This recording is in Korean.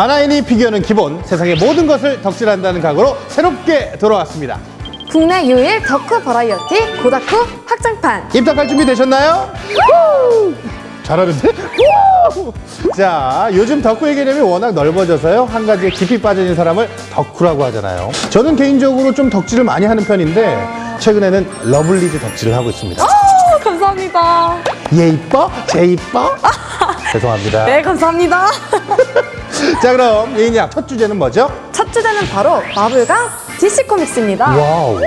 만화애니 피규어는 기본, 세상의 모든 것을 덕질한다는 각오로 새롭게 돌아왔습니다. 국내 유일 덕후 버라이어티 고다쿠 확장판 입덕할 준비 되셨나요? 잘하는데? 우! 자, 요즘 덕후의 개념이 워낙 넓어져서요. 한 가지에 깊이 빠져있는 사람을 덕후라고 하잖아요. 저는 개인적으로 좀 덕질을 많이 하는 편인데 최근에는 러블리즈 덕질을 하고 있습니다. 오, 감사합니다 얘 이뻐? 쟤 이뻐? 죄송합니다. 네 감사합니다 자, 그럼 예인양 첫 주제는 뭐죠? 첫 주제는 바로 마블과 DC 코믹스입니다 와우.